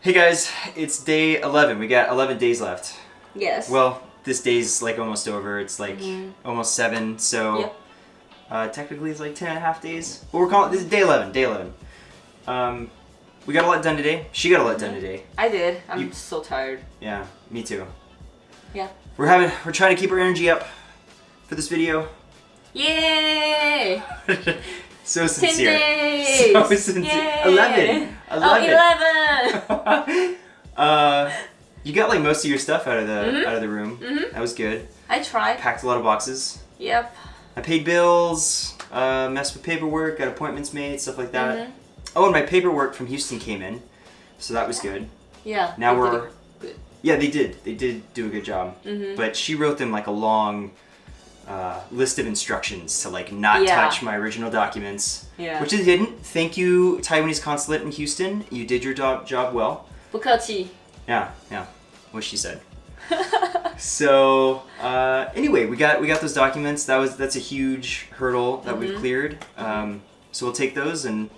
Hey guys, it's day 11. We got 11 days left. Yes. Well, this day's like almost over. It's like Mhm. almost 7, so Yep. uh, technically it's like 10 and a half days. But we're calling this is day 11, day 11. Um, we got a lot done today. She got a lot done Mhm. today. I did. I'm You- so tired. Yeah, me too. Yeah. We're having we're trying to keep our energy up for this video. Yay! so sincere. 10 sincere. days! So sincere. Yay! 11. Oh, 11! uh, you got like most of your stuff out of the Mhm. out of the room. Mhm. That was good. I tried. Packed a lot of boxes. Yep. I paid bills, uh, messed with paperwork, got appointments made, stuff like that. Mhm. Oh, and my paperwork from Houston came in, so that was good. Yeah. Now we're- Yeah, they did. They did do a good job. Mhm. But she wrote them like a long uh, list of instructions to like not Yeah. touch my original documents, Yeah. which they didn't. Thank you, Taiwanese consulate in Houston. You did your job job well. 不客气. Yeah, yeah. What she said. So uh, anyway, we got we got those documents. That was that's a huge hurdle that we've Mhm. cleared. Um, so we'll take those and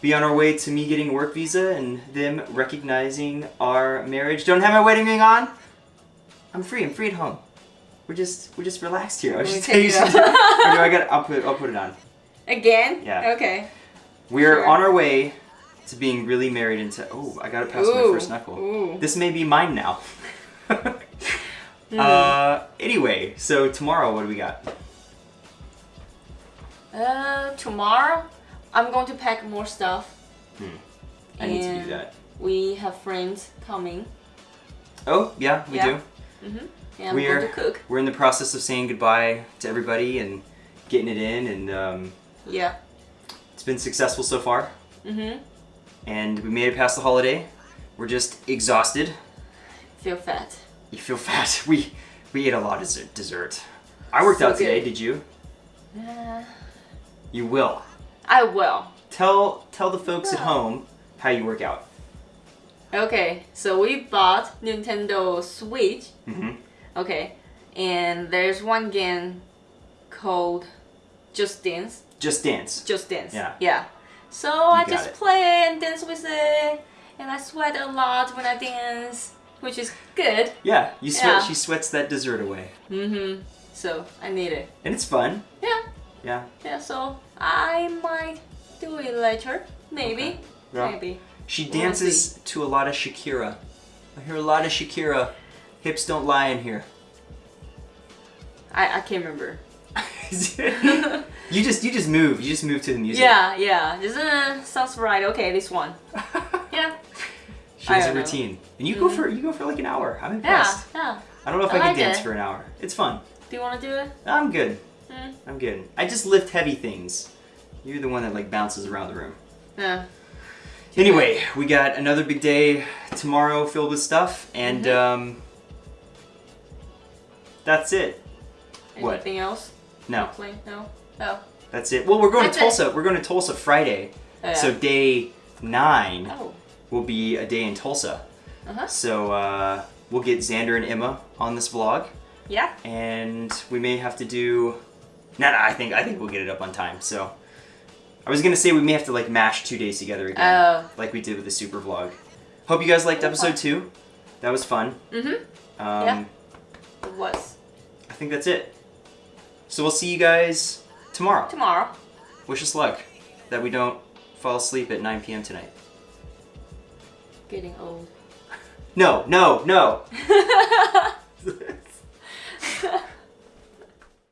be on our way to me getting a work visa and them recognizing our marriage. Don't have my wedding ring on. I'm free. I'm free at home. We're just we're just relaxed here. I was just take saying. it off. Or do I got? I'll put I'll put it on. Again? Yeah. Okay. We're Sure. on our way to being really married into. Oh, I gotta pass my first knuckle. Ooh. This may be mine now. Hmm. uh, anyway, so tomorrow, what do we got? Uh, tomorrow, I'm going to pack more stuff. I need to do that. We have friends coming. Oh, yeah, we Yeah. do. Mm-hmm. I'm We're cook. we're in the process of saying goodbye to everybody and getting it in, and um, Yeah. it's been successful so far. Mm-hmm. And we made it past the holiday. We're just exhausted. Feel fat. You feel fat. We we ate a lot of dessert- dessert. I worked So out today. good. Did you? Uh, You will. I will. Tell tell the folks at home how you work out. Okay, so we bought Nintendo Switch. hmm Okay, and there's one game called Just Dance. Just dance. Just Dance. Yeah. Yeah. So I just it. play and dance with it, and I sweat a lot when I dance, which is good. Yeah, you sweat. Yeah. She sweats that dessert away, Mm-hmm. So I need it. and it's fun. Yeah. Yeah. Yeah. So I might do it later. Maybe. Yeah. Maybe. She We'll dances to a lot of Shakira. I hear a lot of Shakira. Hips don't lie in here. I I can't remember. you just you just move. You just move to the music. Yeah. Yeah. This uh, sounds right. Okay, this one. Yeah. she has a don't know. routine, and you go for you go for like an hour. I'm impressed. Yeah. yeah. I don't know if I I, can like dance it. for an hour. It's fun. Do you want to do it? I'm good. Mm. I'm good. I just lift heavy things. You're the one that like bounces around the room. Yeah. Anyway, we got another big day tomorrow filled with stuff, and Mhm. um, that's it. What? Anything else? No, Play? No. Oh. that's it. Well, we're going That's to it. Tulsa. We're going to Tulsa Friday, Oh, yeah. so day nine Oh. will be a day in Tulsa. Uh huh. So uh, we'll get Xander and Emma on this vlog, Yeah. and we may have to do. No, no, I think I think we'll get it up on time. So I was gonna say we may have to like mash two days together again, Oh. like we did with the super vlog. Hope you guys liked episode two. That was fun. Mhm. Um, Yeah. Was I think that's it. So we'll see you guys tomorrow. tomorrow. Wish us luck that we don't fall asleep at 9 p.m. tonight. Getting old. No, no, no.